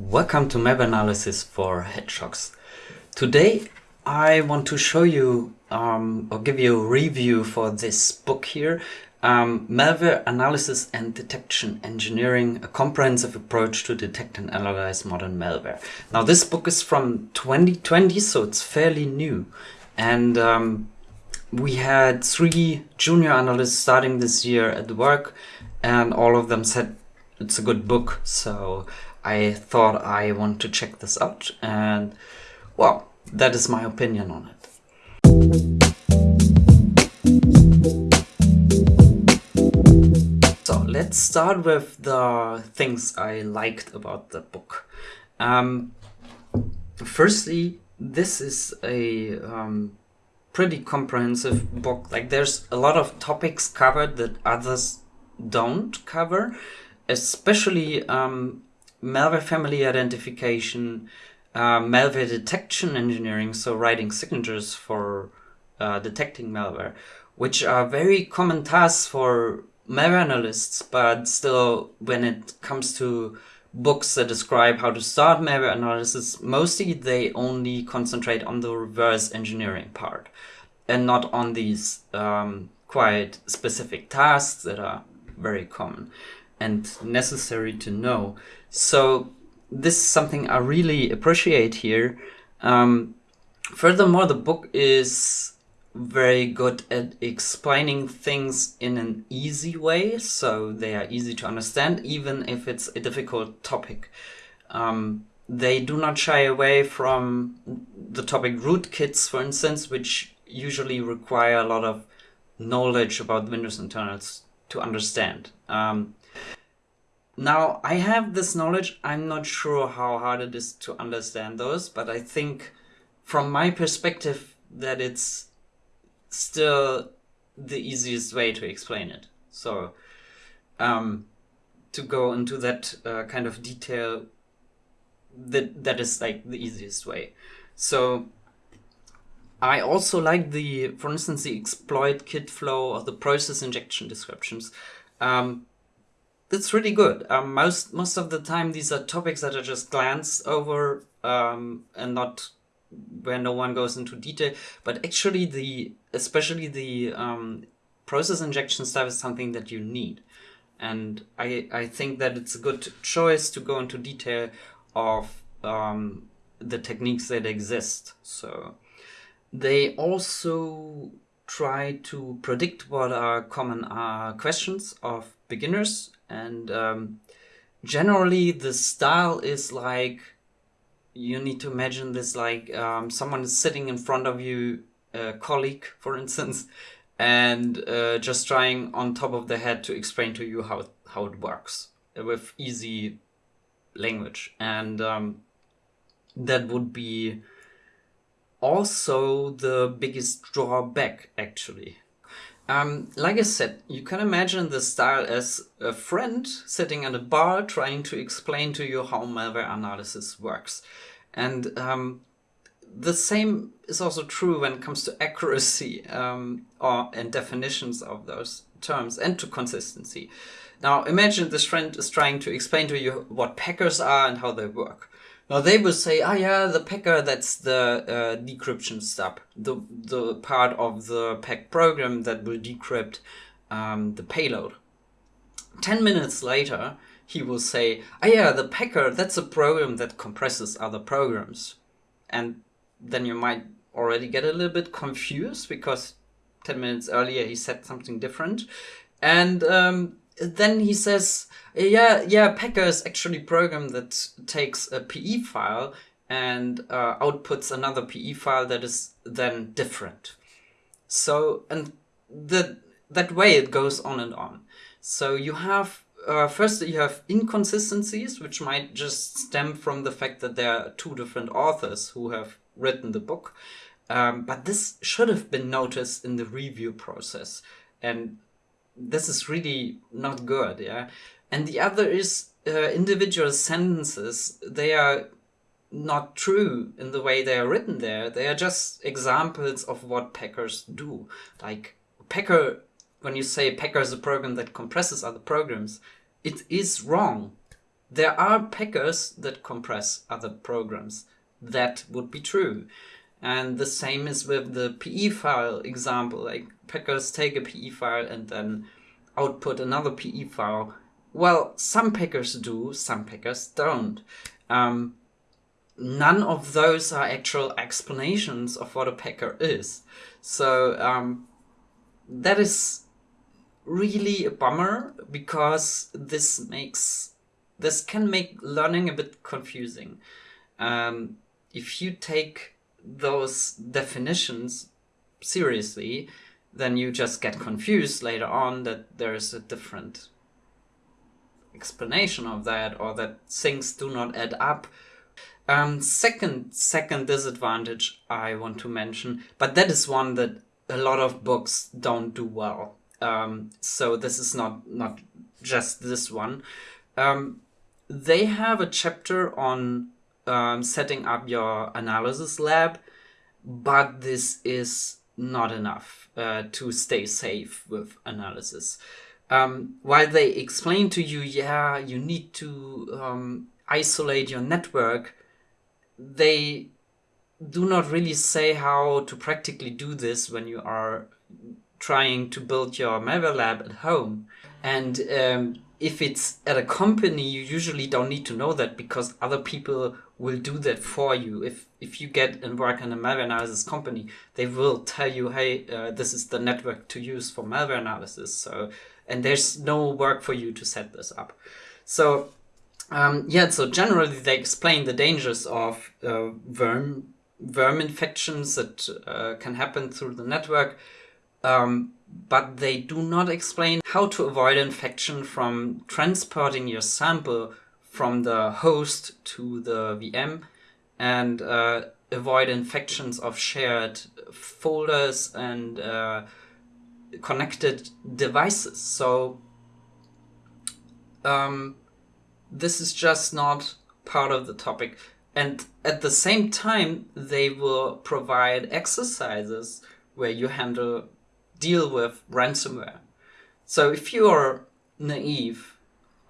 Welcome to Malware Analysis for Hedgehogs. Today I want to show you um, or give you a review for this book here, um, Malware Analysis and Detection Engineering, a comprehensive approach to detect and analyze modern malware. Now this book is from 2020, so it's fairly new. And um, we had three junior analysts starting this year at work and all of them said it's a good book. So I thought I want to check this out and well, that is my opinion on it. So let's start with the things I liked about the book. Um, firstly, this is a um, pretty comprehensive book. Like there's a lot of topics covered that others don't cover, especially um, malware family identification, uh, malware detection engineering, so writing signatures for uh, detecting malware, which are very common tasks for malware analysts, but still when it comes to books that describe how to start malware analysis, mostly they only concentrate on the reverse engineering part and not on these um, quite specific tasks that are very common and necessary to know. So this is something I really appreciate here. Um, furthermore, the book is very good at explaining things in an easy way, so they are easy to understand, even if it's a difficult topic. Um, they do not shy away from the topic rootkits, for instance, which usually require a lot of knowledge about Windows internals to understand. Um, now, I have this knowledge. I'm not sure how hard it is to understand those, but I think from my perspective that it's still the easiest way to explain it. So, um, to go into that uh, kind of detail, that that is like the easiest way. So, I also like the, for instance, the exploit kit flow or the process injection descriptions. Um, that's really good. Um, most most of the time, these are topics that are just glanced over um, and not where no one goes into detail. But actually, the especially the um, process injection stuff is something that you need, and I I think that it's a good choice to go into detail of um, the techniques that exist. So they also try to predict what are common uh, questions of beginners and um, generally the style is like you need to imagine this like um, someone is sitting in front of you a colleague for instance and uh, just trying on top of the head to explain to you how how it works with easy language. And um, that would be also the biggest drawback actually um, like I said, you can imagine the style as a friend sitting at a bar trying to explain to you how malware analysis works. And um, the same is also true when it comes to accuracy um, or and definitions of those terms and to consistency. Now imagine this friend is trying to explain to you what packers are and how they work. Now they will say, ah, yeah, the packer, that's the uh, decryption step, the, the part of the pack program that will decrypt um, the payload. 10 minutes later, he will say, ah, yeah, the packer, that's a program that compresses other programs. And then you might already get a little bit confused because 10 minutes earlier he said something different. And um, then he says, yeah, yeah, Packer is actually a program that takes a PE file and uh, outputs another PE file that is then different. So, and that that way it goes on and on. So you have, uh, first you have inconsistencies, which might just stem from the fact that there are two different authors who have written the book. Um, but this should have been noticed in the review process. And this is really not good, yeah. And the other is uh, individual sentences. They are not true in the way they are written there. They are just examples of what packers do. Like packer, when you say packer is a program that compresses other programs, it is wrong. there are packers that compress other programs. That would be true. And the same is with the PE file example. Like packers take a PE file and then output another PE file. Well, some packers do, some packers don't. Um, none of those are actual explanations of what a packer is. So um, that is really a bummer because this makes this can make learning a bit confusing. Um, if you take those definitions seriously, then you just get confused later on that there is a different explanation of that or that things do not add up. Um, second, second disadvantage I want to mention, but that is one that a lot of books don't do well. Um, so this is not not just this one. Um, they have a chapter on um, setting up your analysis lab, but this is not enough uh, to stay safe with analysis. Um, while they explain to you, yeah, you need to um, isolate your network, they do not really say how to practically do this when you are trying to build your malware lab at home. And um, if it's at a company, you usually don't need to know that because other people will do that for you. If if you get and work in a malware analysis company, they will tell you, hey, uh, this is the network to use for malware analysis. So and there's no work for you to set this up. So um, yeah, so generally they explain the dangers of uh, worm worm infections that uh, can happen through the network. Um, but they do not explain how to avoid infection from transporting your sample from the host to the VM and uh, avoid infections of shared folders and uh, connected devices. So um, this is just not part of the topic. And at the same time, they will provide exercises where you handle deal with ransomware. So if you're naive,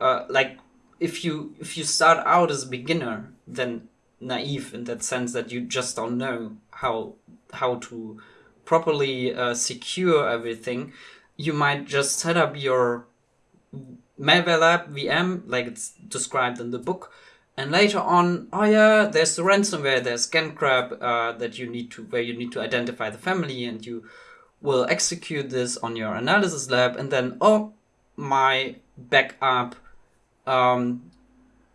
uh, like if you if you start out as a beginner, then naive in that sense that you just don't know how how to properly uh, secure everything, you might just set up your malware lab VM like it's described in the book. And later on, oh yeah, there's the ransomware, there's GandCrab uh, that you need to, where you need to identify the family and you will execute this on your analysis lab and then, oh, my backup um,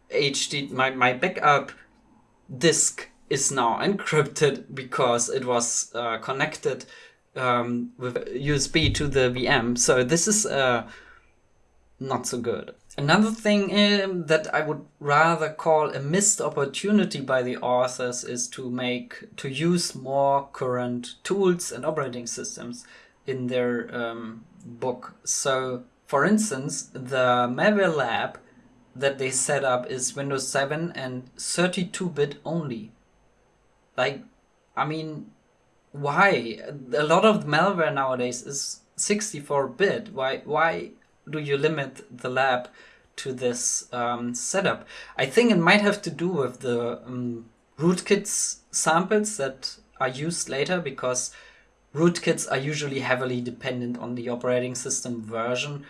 HD, my, my backup disk is now encrypted because it was uh, connected um, with USB to the VM. So this is uh, not so good. Another thing um, that I would rather call a missed opportunity by the authors is to make to use more current tools and operating systems in their um, book. So, for instance, the malware lab that they set up is Windows 7 and 32-bit only. Like, I mean, why? A lot of malware nowadays is 64-bit. Why? Why do you limit the lab to this um, setup? I think it might have to do with the um, rootkits samples that are used later because rootkits are usually heavily dependent on the operating system version.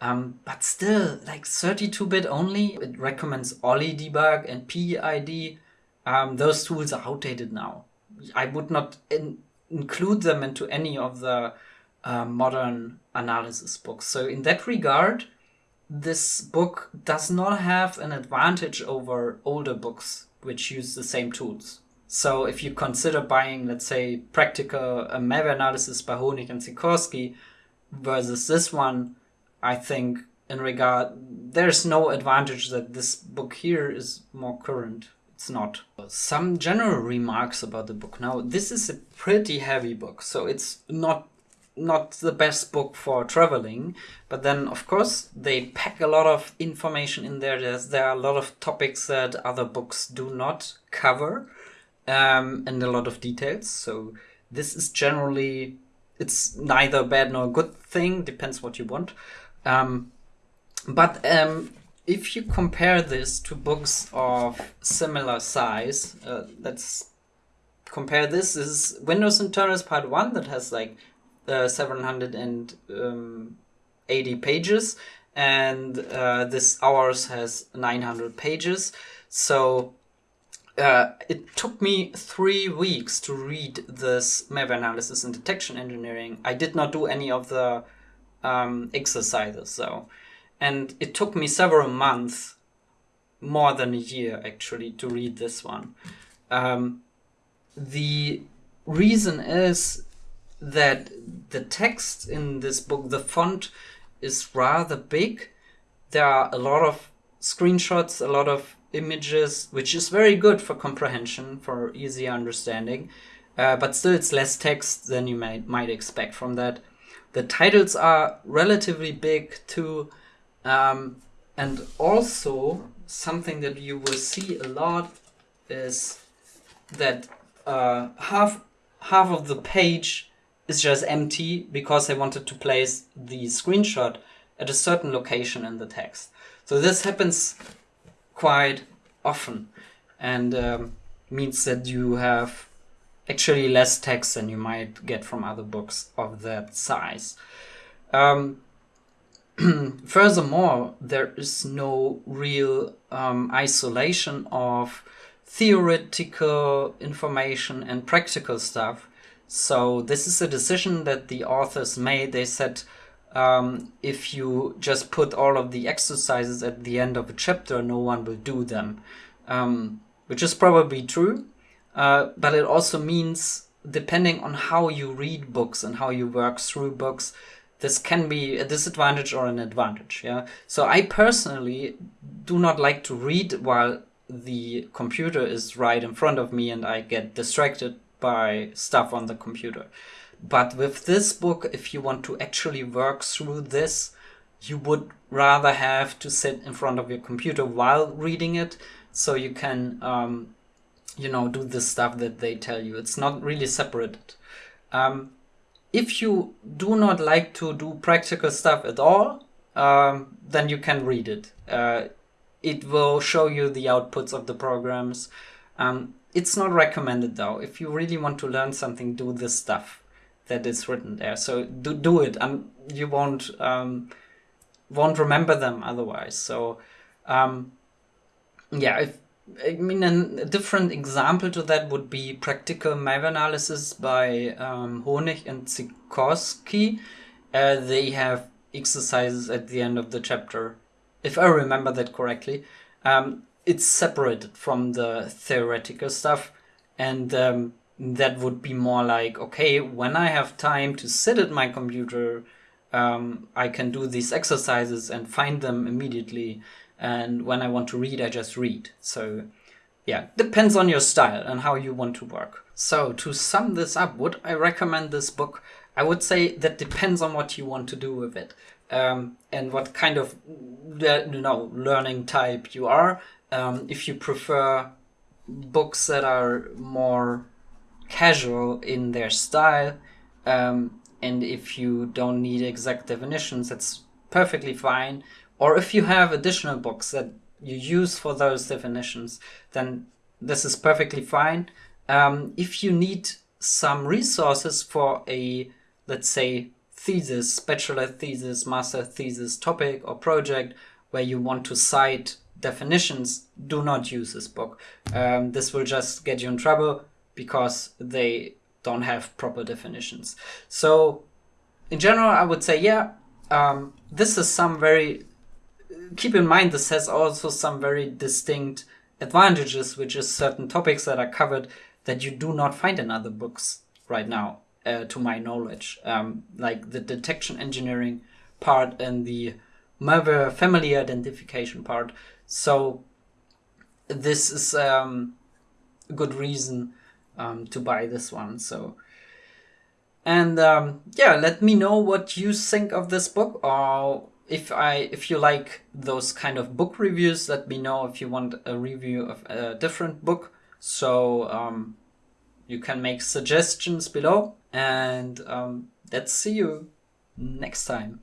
Um, but still, like 32-bit only, it recommends OllyDbg and PEiD. Um, those tools are outdated now. I would not in include them into any of the uh, modern analysis books. So in that regard, this book does not have an advantage over older books which use the same tools. So if you consider buying, let's say, practical uh, malware analysis by Honig and Sikorski versus this one, I think in regard there's no advantage that this book here is more current. It's not. Some general remarks about the book. Now, this is a pretty heavy book, so it's not not the best book for traveling but then of course they pack a lot of information in there. There's, there are a lot of topics that other books do not cover um, and a lot of details. So this is generally it's neither bad nor good thing depends what you want. Um, but um, if you compare this to books of similar size, uh, let's compare this. Is Windows and Internals Part 1 that has like uh, 780 um, pages, and uh, this ours has 900 pages. So uh, it took me three weeks to read this malware analysis and detection engineering. I did not do any of the um, exercises though. And it took me several months, more than a year actually, to read this one. Um, the reason is that the text in this book, the font is rather big. There are a lot of screenshots, a lot of images, which is very good for comprehension, for easy understanding. Uh, but still, it's less text than you might might expect from that. The titles are relatively big too, um, and also something that you will see a lot is that uh, half half of the page is just empty because they wanted to place the screenshot at a certain location in the text. So this happens quite often and um, means that you have actually less text than you might get from other books of that size. Um, furthermore, there is no real um, isolation of theoretical information and practical stuff. So this is a decision that the authors made. They said um, if you just put all of the exercises at the end of a chapter, no one will do them, um, which is probably true. Uh, but it also means, depending on how you read books and how you work through books, this can be a disadvantage or an advantage. Yeah. So I personally do not like to read while the computer is right in front of me and I get distracted by stuff on the computer. But with this book, if you want to actually work through this, you would rather have to sit in front of your computer while reading it so you can, um, you know, do the stuff that they tell you. It's not really separated. Um, if you do not like to do practical stuff at all, um, then you can read it. Uh, it will show you the outputs of the programs. Um, it's not recommended though. If you really want to learn something, do this stuff that is written there. So do do it, and you won't um, won't remember them otherwise. So um, yeah, if, I mean a different example to that would be practical malware analysis by um, Honig and Sikorski. Uh, they have exercises at the end of the chapter, if I remember that correctly. Um, it's separated from the theoretical stuff, and um, that would be more like okay when i have time to sit at my computer um, i can do these exercises and find them immediately and when i want to read i just read. So yeah depends on your style and how you want to work. So to sum this up would i recommend this book? I would say that depends on what you want to do with it um, and what kind of you know learning type you are um, if you prefer books that are more casual in their style. Um, and if you don't need exact definitions, that's perfectly fine. Or if you have additional books that you use for those definitions, then this is perfectly fine. Um, if you need some resources for a, let's say, thesis, bachelor thesis, master thesis topic or project where you want to cite definitions, do not use this book. Um, this will just get you in trouble because they don't have proper definitions. So in general, I would say, yeah, um, this is some very, keep in mind, this has also some very distinct advantages, which is certain topics that are covered that you do not find in other books right now, uh, to my knowledge, um, like the detection engineering part and the malware family identification part. So this is um, a good reason um, to buy this one. So, and um, yeah, let me know what you think of this book, or if I if you like those kind of book reviews. Let me know if you want a review of a different book. So um, you can make suggestions below, and um, let's see you next time.